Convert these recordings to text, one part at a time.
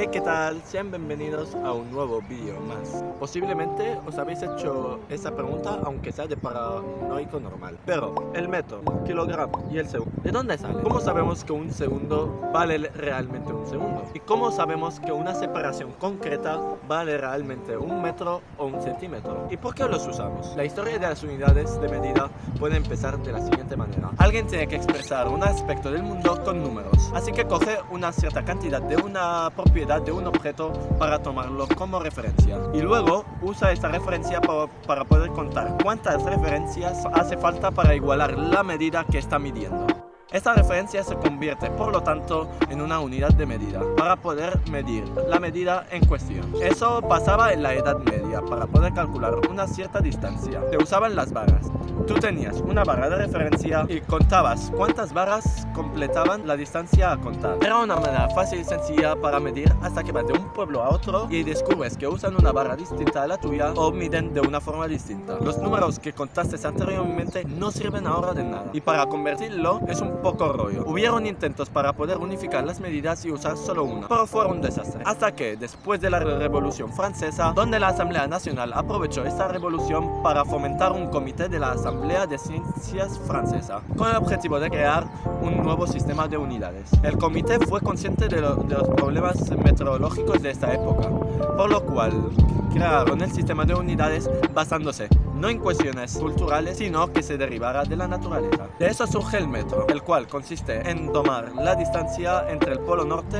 Hey, ¿qué tal? Sean bienvenidos a un nuevo vídeo más. Posiblemente os habéis hecho esa pregunta, aunque sea de paranoico normal. Pero, el metro, kilogramo y el segundo, ¿de dónde sale? ¿Cómo sabemos que un segundo vale realmente un segundo? ¿Y cómo sabemos que una separación concreta vale realmente un metro o un centímetro? ¿Y por qué los usamos? La historia de las unidades de medida puede empezar de la siguiente manera. Alguien tiene que expresar un aspecto del mundo con números. Así que coge una cierta cantidad de una propiedad de un objeto para tomarlo como referencia. Y luego usa esta referencia para, para poder contar cuántas referencias hace falta para igualar la medida que está midiendo. Esta referencia se convierte, por lo tanto, en una unidad de medida para poder medir la medida en cuestión. Eso pasaba en la Edad Media para poder calcular una cierta distancia. Se usaban las barras. Tú tenías una barra de referencia y contabas cuántas barras completaban la distancia a contar. Era una manera fácil y sencilla para medir hasta que vas de un pueblo a otro y descubres que usan una barra distinta a la tuya o miden de una forma distinta. Los números que contaste anteriormente no sirven ahora de nada y para convertirlo es un poco rollo. Hubieron intentos para poder unificar las medidas y usar solo una, pero fue un desastre. Hasta que, después de la Revolución Francesa, donde la Asamblea Nacional aprovechó esta revolución para fomentar un comité de la Asamblea de Ciencias Francesa, con el objetivo de crear un nuevo sistema de unidades. El comité fue consciente de, de los problemas meteorológicos de esta época, por lo cual crearon el sistema de unidades basándose no en cuestiones culturales, sino que se derivara de la naturaleza. De eso surge el metro, el cual consiste en tomar la distancia entre el polo norte,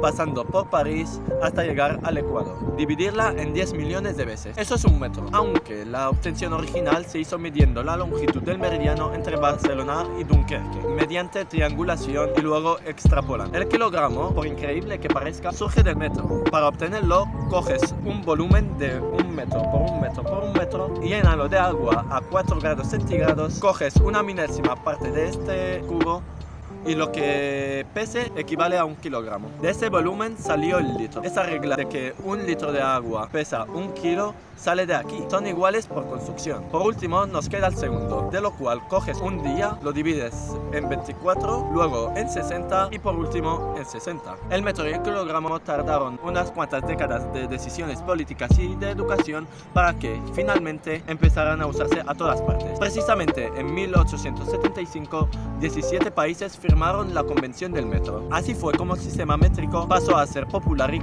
pasando por París hasta llegar al Ecuador, dividirla en 10 millones de veces. Eso es un metro, aunque la obtención original se hizo midiendo la longitud del meridiano entre Barcelona y Dunkerque, mediante triangulación y luego extrapolando. El kilogramo, por increíble que parezca, surge del metro. Para obtenerlo, coges un volumen de un metro por un metro por un metro y llénalo de agua a 4 grados centígrados, coges una minésima parte de este cubo y lo que pese equivale a un kilogramo. De ese volumen salió el litro. Esa regla de que un litro de agua pesa un kilo sale de aquí. Son iguales por construcción. Por último nos queda el segundo, de lo cual coges un día, lo divides en 24, luego en 60 y por último en 60. El metro y el kilogramo tardaron unas cuantas décadas de decisiones políticas y de educación para que finalmente empezaran a usarse a todas partes. Precisamente en 1875, 17 países firmaron firmaron la Convención del Metro. Así fue como el sistema métrico pasó a ser popular y,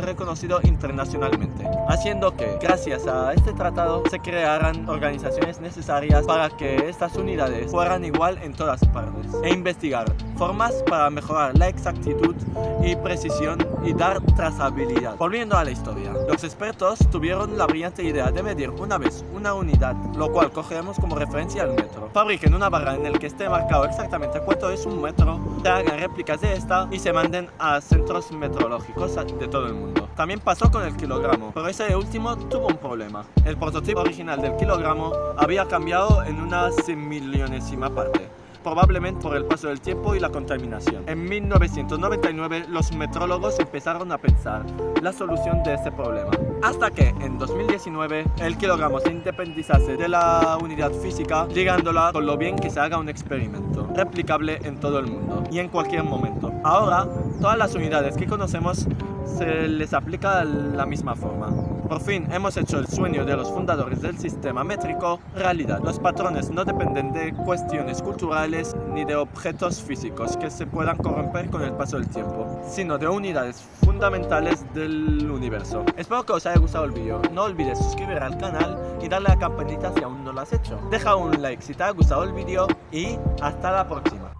reconocido internacionalmente, haciendo que, gracias a este tratado, se crearan organizaciones necesarias para que estas unidades fueran igual en todas partes, e investigar formas para mejorar la exactitud y precisión y dar trazabilidad. Volviendo a la historia, los expertos tuvieron la brillante idea de medir una vez una unidad, lo cual cogemos como referencia al metro. Fabriquen una barra en el que esté marcado exactamente cuánto es un metro se hagan réplicas de esta y se manden a centros meteorológicos de todo el mundo. También pasó con el kilogramo, pero ese último tuvo un problema. El prototipo original del kilogramo había cambiado en una millonesima parte probablemente por el paso del tiempo y la contaminación. En 1999 los metrólogos empezaron a pensar la solución de este problema, hasta que en 2019 el kilogramo se independizase de la unidad física, ligándola con lo bien que se haga un experimento, replicable en todo el mundo y en cualquier momento. Ahora, todas las unidades que conocemos se les aplica la misma forma. Por fin hemos hecho el sueño de los fundadores del sistema métrico realidad. Los patrones no dependen de cuestiones culturales ni de objetos físicos que se puedan corromper con el paso del tiempo, sino de unidades fundamentales del universo. Espero que os haya gustado el vídeo. No olvides suscribir al canal y darle a la campanita si aún no lo has hecho. Deja un like si te ha gustado el vídeo y hasta la próxima.